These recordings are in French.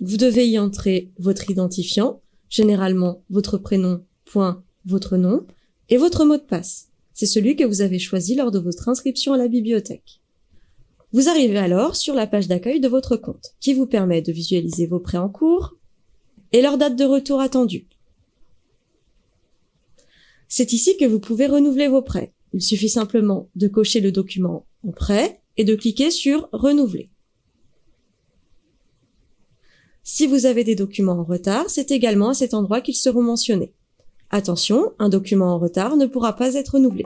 Vous devez y entrer votre identifiant, généralement votre prénom, point, votre nom, et votre mot de passe. C'est celui que vous avez choisi lors de votre inscription à la bibliothèque. Vous arrivez alors sur la page d'accueil de votre compte, qui vous permet de visualiser vos prêts en cours et leur date de retour attendue. C'est ici que vous pouvez renouveler vos prêts. Il suffit simplement de cocher le document en prêt et de cliquer sur Renouveler. Si vous avez des documents en retard, c'est également à cet endroit qu'ils seront mentionnés. Attention, un document en retard ne pourra pas être renouvelé.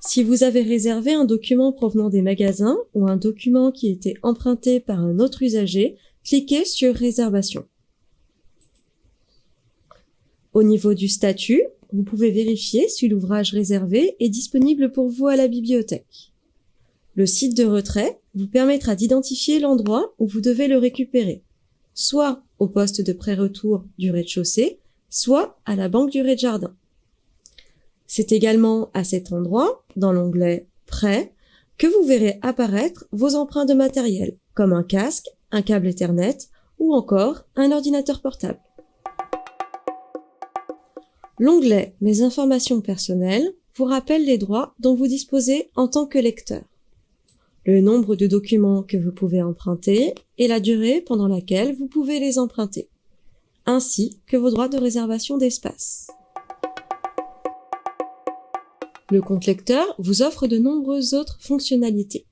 Si vous avez réservé un document provenant des magasins ou un document qui était emprunté par un autre usager, cliquez sur Réservation. Au niveau du statut, vous pouvez vérifier si l'ouvrage réservé est disponible pour vous à la bibliothèque. Le site de retrait vous permettra d'identifier l'endroit où vous devez le récupérer, soit au poste de pré-retour du rez-de-chaussée, soit à la banque du rez-de-jardin. C'est également à cet endroit, dans l'onglet Prêt, que vous verrez apparaître vos emprunts de matériel, comme un casque, un câble Ethernet ou encore un ordinateur portable. L'onglet Mes informations personnelles vous rappelle les droits dont vous disposez en tant que lecteur. Le nombre de documents que vous pouvez emprunter et la durée pendant laquelle vous pouvez les emprunter, ainsi que vos droits de réservation d'espace. Le compte lecteur vous offre de nombreuses autres fonctionnalités.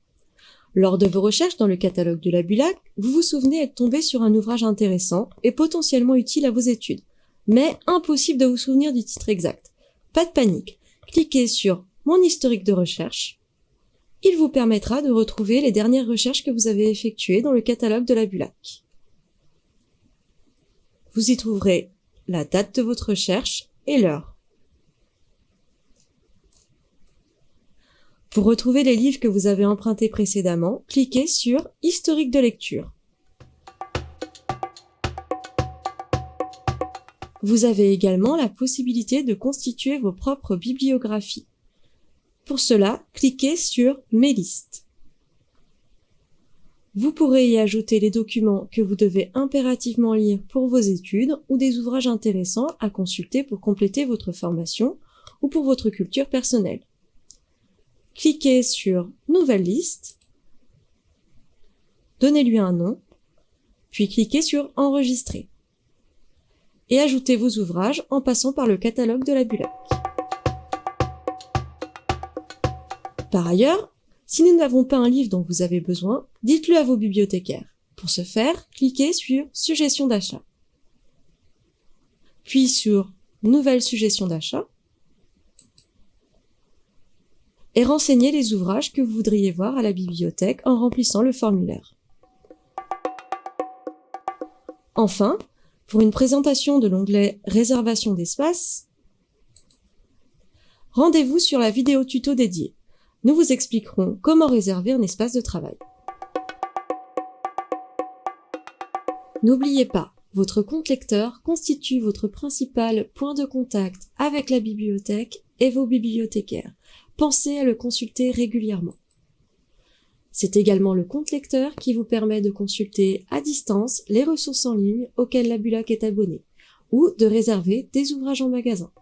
Lors de vos recherches dans le catalogue de la Bulac, vous vous souvenez être tombé sur un ouvrage intéressant et potentiellement utile à vos études mais impossible de vous souvenir du titre exact. Pas de panique. Cliquez sur Mon historique de recherche. Il vous permettra de retrouver les dernières recherches que vous avez effectuées dans le catalogue de la Bulac. Vous y trouverez la date de votre recherche et l'heure. Pour retrouver les livres que vous avez empruntés précédemment, cliquez sur Historique de lecture. Vous avez également la possibilité de constituer vos propres bibliographies. Pour cela, cliquez sur Mes listes. Vous pourrez y ajouter les documents que vous devez impérativement lire pour vos études ou des ouvrages intéressants à consulter pour compléter votre formation ou pour votre culture personnelle. Cliquez sur Nouvelle liste, donnez-lui un nom, puis cliquez sur Enregistrer et ajoutez vos ouvrages en passant par le catalogue de la Bulac. Par ailleurs, si nous n'avons pas un livre dont vous avez besoin, dites-le à vos bibliothécaires. Pour ce faire, cliquez sur Suggestion d'achat. Puis sur Nouvelle suggestion d'achat et renseignez les ouvrages que vous voudriez voir à la bibliothèque en remplissant le formulaire. Enfin, pour une présentation de l'onglet Réservation d'espace, rendez-vous sur la vidéo tuto dédiée. Nous vous expliquerons comment réserver un espace de travail. N'oubliez pas, votre compte lecteur constitue votre principal point de contact avec la bibliothèque et vos bibliothécaires. Pensez à le consulter régulièrement. C'est également le compte lecteur qui vous permet de consulter à distance les ressources en ligne auxquelles la Bulac est abonnée ou de réserver des ouvrages en magasin.